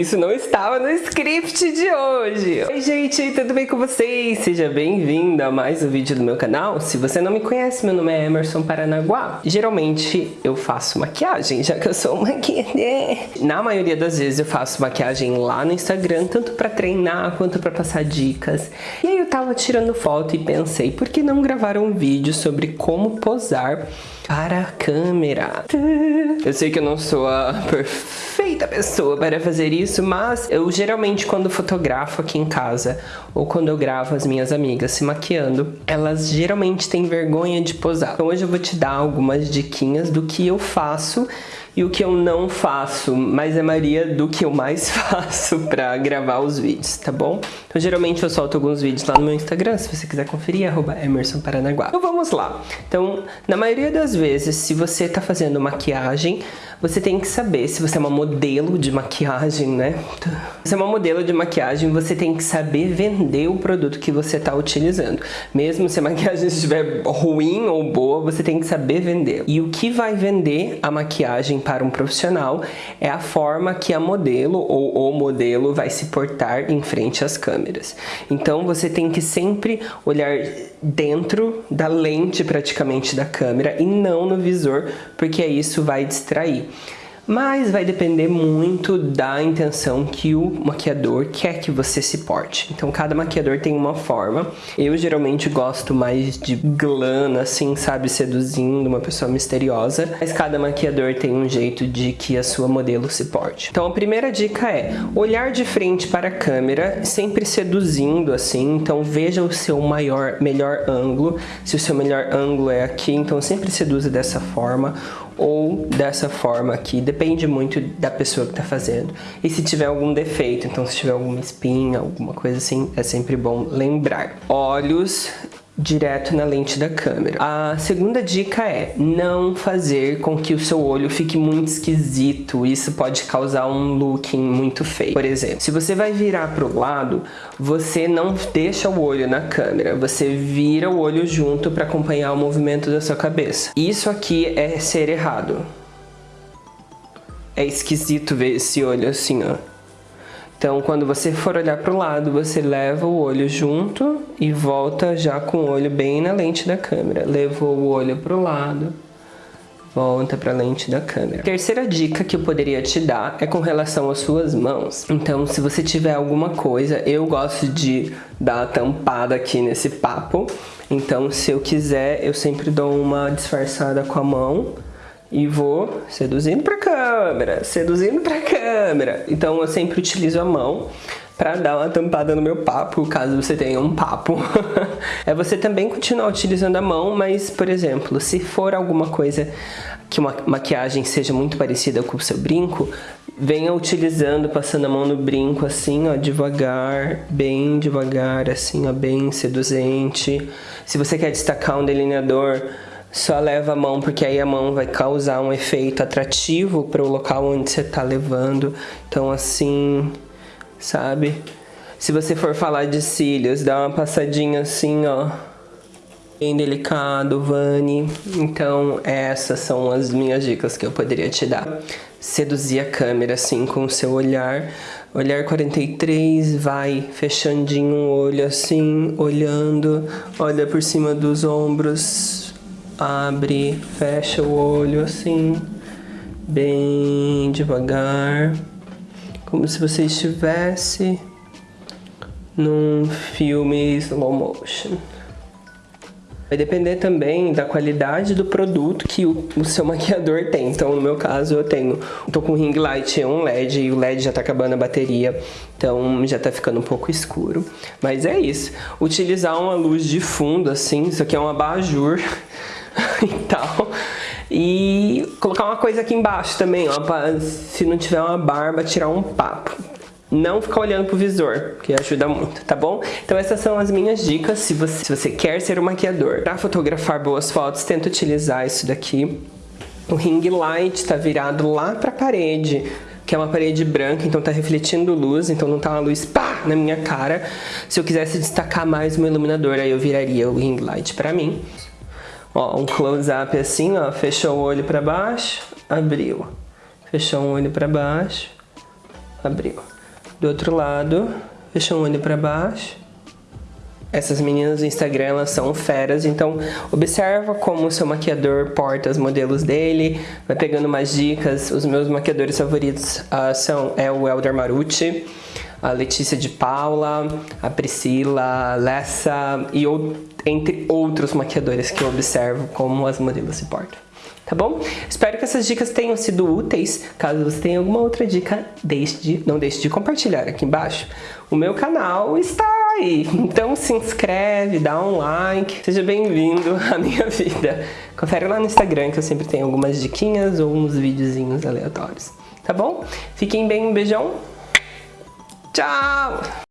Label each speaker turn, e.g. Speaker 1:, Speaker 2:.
Speaker 1: isso não estava no script de hoje. Oi gente, tudo bem com vocês? Seja bem-vindo a mais um vídeo do meu canal. Se você não me conhece, meu nome é Emerson Paranaguá. Geralmente eu faço maquiagem, já que eu sou maquiador. Na maioria das vezes eu faço maquiagem lá no Instagram, tanto para treinar quanto para passar dicas. E aí eu tava tirando foto e pensei, por que não gravar um vídeo sobre como posar para a câmera? Eu sei que eu não sou a perfeita pessoa para fazer isso, mas eu geralmente quando fotografo aqui em casa ou quando eu gravo as minhas amigas se maquiando, elas geralmente têm vergonha de posar. Então hoje eu vou te dar algumas diquinhas do que eu faço e o que eu não faço, mas é maioria do que eu mais faço pra gravar os vídeos, tá bom? Então geralmente eu solto alguns vídeos lá no meu Instagram, se você quiser conferir, arroba Emerson Paranaguá. Então vamos lá. Então, na maioria das vezes, se você tá fazendo maquiagem, você tem que saber se você é uma modelo de maquiagem, né? Se é uma modelo de maquiagem, você tem que saber vender o produto que você está utilizando. Mesmo se a maquiagem estiver ruim ou boa, você tem que saber vender. E o que vai vender a maquiagem para um profissional é a forma que a modelo ou o modelo vai se portar em frente às câmeras. Então você tem que sempre olhar dentro da lente praticamente da câmera e não no visor, porque isso vai distrair mas vai depender muito da intenção que o maquiador quer que você se porte. Então cada maquiador tem uma forma. Eu geralmente gosto mais de glam, assim, sabe, seduzindo uma pessoa misteriosa, mas cada maquiador tem um jeito de que a sua modelo se porte. Então a primeira dica é olhar de frente para a câmera, sempre seduzindo assim, então veja o seu maior, melhor ângulo. Se o seu melhor ângulo é aqui, então sempre seduza dessa forma ou dessa forma aqui, depende muito da pessoa que está fazendo. E se tiver algum defeito, então se tiver alguma espinha, alguma coisa assim, é sempre bom lembrar. Olhos direto na lente da câmera. A segunda dica é não fazer com que o seu olho fique muito esquisito. Isso pode causar um looking muito feio. Por exemplo, se você vai virar para o lado, você não deixa o olho na câmera, você vira o olho junto para acompanhar o movimento da sua cabeça. Isso aqui é ser errado. É esquisito ver esse olho assim, ó. Então, quando você for olhar para o lado, você leva o olho junto e volta já com o olho bem na lente da câmera. Levou o olho para o lado, volta para a lente da câmera. terceira dica que eu poderia te dar é com relação às suas mãos. Então, se você tiver alguma coisa, eu gosto de dar a tampada aqui nesse papo. Então, se eu quiser, eu sempre dou uma disfarçada com a mão e vou seduzindo para câmera, seduzindo para câmera. Então eu sempre utilizo a mão para dar uma tampada no meu papo, caso você tenha um papo. é você também continuar utilizando a mão, mas, por exemplo, se for alguma coisa que uma maquiagem seja muito parecida com o seu brinco, venha utilizando, passando a mão no brinco assim, ó, devagar, bem devagar, assim, ó, bem seduzente. Se você quer destacar um delineador, só leva a mão, porque aí a mão vai causar um efeito atrativo para o local onde você está levando. Então assim, sabe? Se você for falar de cílios, dá uma passadinha assim, ó. Bem delicado, Vani. Então essas são as minhas dicas que eu poderia te dar. Seduzir a câmera assim com o seu olhar. Olhar 43, vai fechandinho o olho assim, olhando, olha por cima dos ombros, abre, fecha o olho assim, bem devagar, como se você estivesse num filme slow motion. Vai depender também da qualidade do produto que o, o, seu maquiador tem. Então, no meu caso, eu tenho... Tô com ring light, é um LED, e o LED já tá acabando a bateria. Então, já tá ficando um pouco escuro. Mas é isso. Utilizar uma luz de fundo, assim. Isso aqui é um abajur. e tal. E colocar uma coisa aqui embaixo também, ó, pra, se não tiver uma barba, tirar um papo. Não ficar olhando pro visor, que ajuda muito, tá bom? Então essas são as minhas dicas, se você, se você quer ser um maquiador. Para fotografar boas fotos, tenta utilizar isso daqui. O ring light tá virado lá pra parede, que é uma parede branca, então tá refletindo luz, então não tá uma luz pá na minha cara. Se eu quisesse destacar mais uma iluminador, aí eu viraria o ring light pra mim. Ó, um close-up assim, ó, fechou o olho para baixo, abriu. Fechou um olho para baixo, Abriu. Do outro lado, fecha um olho pra baixo. Essas meninas do Instagram, elas são feras, então observa como o seu maquiador porta os modelos dele, vai pegando mais dicas. Os meus maquiadores favoritos uh, são é o Elder Marucci, a Letícia de Paula, a Priscila, a Lessa e entre outros maquiadores que eu observo como as modelos se portam. Tá bom? Espero que essas dicas tenham sido úteis. Caso você tenha alguma outra dica, deixe de, não deixe de compartilhar aqui embaixo. O meu canal está aí, então se inscreve, dá um like, seja bem-vindo à minha vida. Confere lá no Instagram que eu sempre tenho algumas diquinhas ou uns videozinhos aleatórios. Tá bom? Fiquem bem, um beijão. Tchau!